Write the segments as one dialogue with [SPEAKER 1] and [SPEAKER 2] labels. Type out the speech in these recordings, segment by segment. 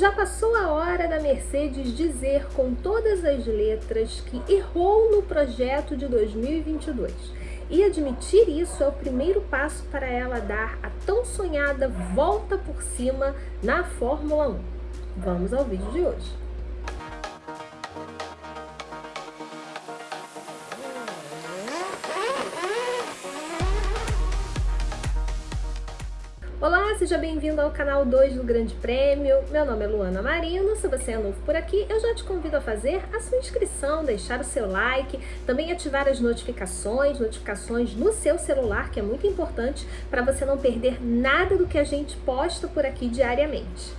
[SPEAKER 1] Já passou a hora da Mercedes dizer com todas as letras que errou no projeto de 2022. E admitir isso é o primeiro passo para ela dar a tão sonhada volta por cima na Fórmula 1. Vamos ao vídeo de hoje. Olá, seja bem-vindo ao canal 2 do Grande Prêmio. Meu nome é Luana Marino. Se você é novo por aqui, eu já te convido a fazer a sua inscrição, deixar o seu like, também ativar as notificações, notificações no seu celular, que é muito importante para você não perder nada do que a gente posta por aqui diariamente.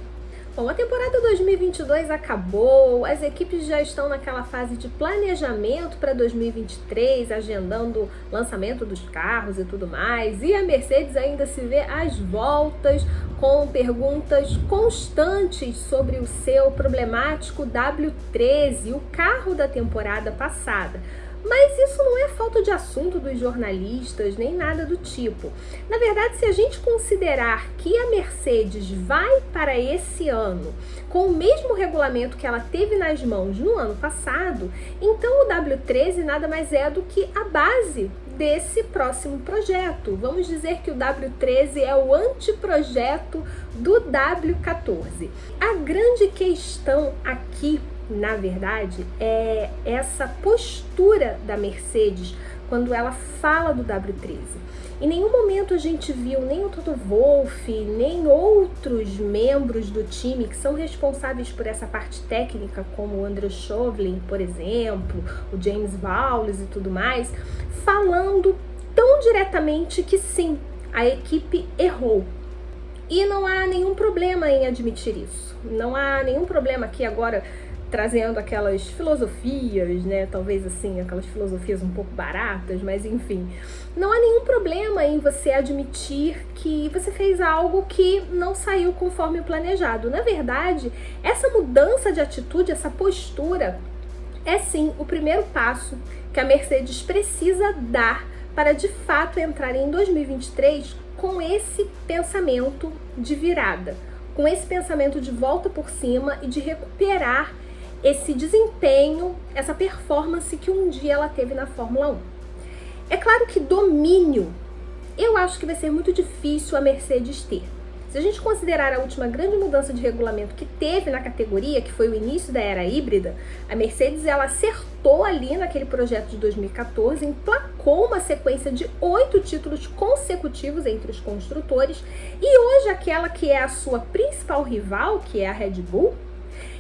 [SPEAKER 1] Bom, a temporada 2022 acabou, as equipes já estão naquela fase de planejamento para 2023, agendando lançamento dos carros e tudo mais, e a Mercedes ainda se vê às voltas com perguntas constantes sobre o seu problemático W13, o carro da temporada passada. Mas isso não é falta de assunto dos jornalistas, nem nada do tipo. Na verdade, se a gente considerar que a Mercedes vai para esse ano com o mesmo regulamento que ela teve nas mãos no ano passado, então o W13 nada mais é do que a base desse próximo projeto. Vamos dizer que o W13 é o anteprojeto do W14. A grande questão aqui na verdade, é essa postura da Mercedes quando ela fala do W13. Em nenhum momento a gente viu nem o Toto Wolff, nem outros membros do time que são responsáveis por essa parte técnica, como o Andrew Chauvelin, por exemplo, o James Vowles e tudo mais, falando tão diretamente que sim, a equipe errou, e não há nenhum problema em admitir isso. Não há nenhum problema aqui agora trazendo aquelas filosofias, né? Talvez assim, aquelas filosofias um pouco baratas, mas enfim. Não há nenhum problema em você admitir que você fez algo que não saiu conforme planejado. Na verdade, essa mudança de atitude, essa postura, é sim o primeiro passo que a Mercedes precisa dar para de fato entrar em 2023 com esse pensamento de virada, com esse pensamento de volta por cima e de recuperar esse desempenho, essa performance que um dia ela teve na Fórmula 1. É claro que domínio, eu acho que vai ser muito difícil a Mercedes ter. Se a gente considerar a última grande mudança de regulamento que teve na categoria, que foi o início da era híbrida, a Mercedes ela acertou ali naquele projeto de 2014, emplacou uma sequência de oito títulos consecutivos entre os construtores e hoje aquela que é a sua principal rival, que é a Red Bull,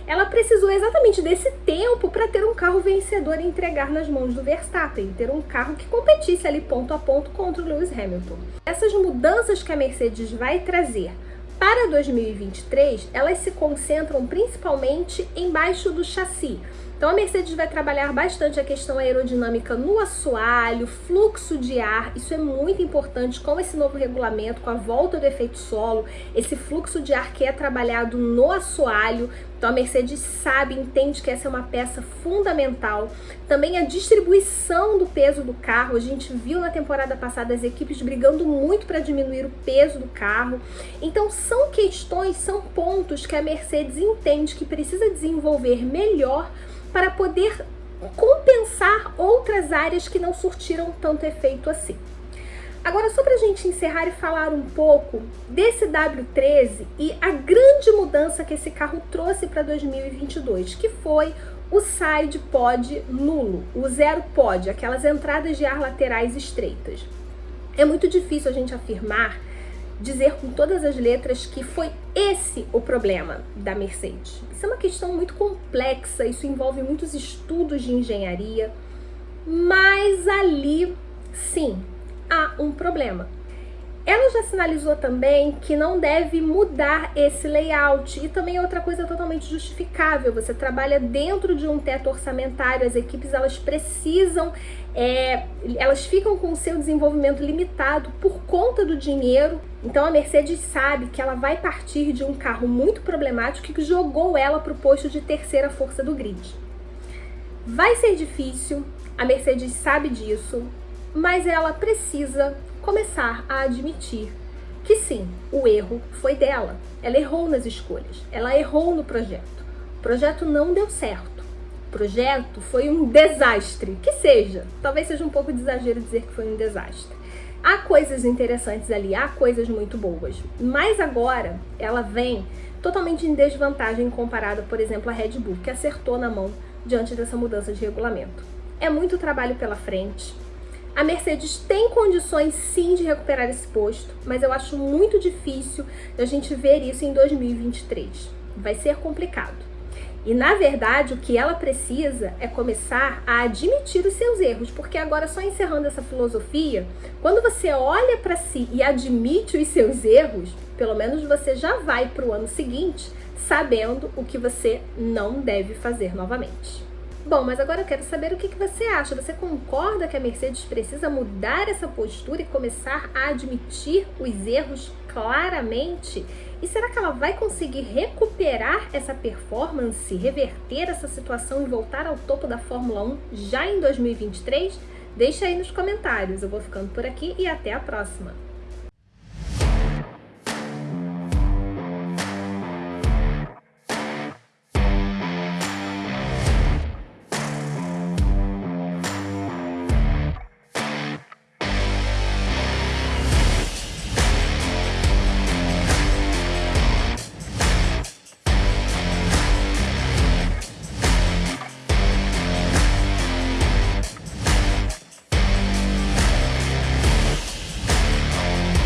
[SPEAKER 1] ela precisou exatamente desse tempo para ter um carro vencedor e entregar nas mãos do Verstappen, ter um carro que competisse ali ponto a ponto contra o Lewis Hamilton. Essas mudanças que a Mercedes vai trazer para 2023, elas se concentram principalmente embaixo do chassi, então a Mercedes vai trabalhar bastante a questão aerodinâmica no assoalho, fluxo de ar, isso é muito importante com esse novo regulamento, com a volta do efeito solo, esse fluxo de ar que é trabalhado no assoalho, então a Mercedes sabe, entende que essa é uma peça fundamental. Também a distribuição do peso do carro, a gente viu na temporada passada as equipes brigando muito para diminuir o peso do carro. Então são questões, são pontos que a Mercedes entende que precisa desenvolver melhor para poder compensar outras áreas que não surtiram tanto efeito assim. Agora, só para a gente encerrar e falar um pouco desse W13 e a grande mudança que esse carro trouxe para 2022, que foi o side pod nulo, o zero pod, aquelas entradas de ar laterais estreitas. É muito difícil a gente afirmar dizer com todas as letras que foi esse o problema da Mercedes. Isso é uma questão muito complexa, isso envolve muitos estudos de engenharia, mas ali, sim, há um problema. Ela já sinalizou também que não deve mudar esse layout e também é outra coisa totalmente justificável. Você trabalha dentro de um teto orçamentário, as equipes elas precisam, é, elas ficam com o seu desenvolvimento limitado por conta do dinheiro. Então a Mercedes sabe que ela vai partir de um carro muito problemático que jogou ela para o posto de terceira força do grid. Vai ser difícil, a Mercedes sabe disso, mas ela precisa começar a admitir que sim, o erro foi dela. Ela errou nas escolhas, ela errou no projeto. O projeto não deu certo. O projeto foi um desastre, que seja. Talvez seja um pouco de exagero dizer que foi um desastre. Há coisas interessantes ali, há coisas muito boas. Mas agora ela vem totalmente em desvantagem comparada, por exemplo, à Red Bull, que acertou na mão diante dessa mudança de regulamento. É muito trabalho pela frente. A Mercedes tem condições sim de recuperar esse posto, mas eu acho muito difícil a gente ver isso em 2023. Vai ser complicado. E na verdade, o que ela precisa é começar a admitir os seus erros, porque agora só encerrando essa filosofia, quando você olha para si e admite os seus erros, pelo menos você já vai para o ano seguinte sabendo o que você não deve fazer novamente. Bom, mas agora eu quero saber o que, que você acha. Você concorda que a Mercedes precisa mudar essa postura e começar a admitir os erros claramente? E será que ela vai conseguir recuperar essa performance, reverter essa situação e voltar ao topo da Fórmula 1 já em 2023? Deixa aí nos comentários. Eu vou ficando por aqui e até a próxima.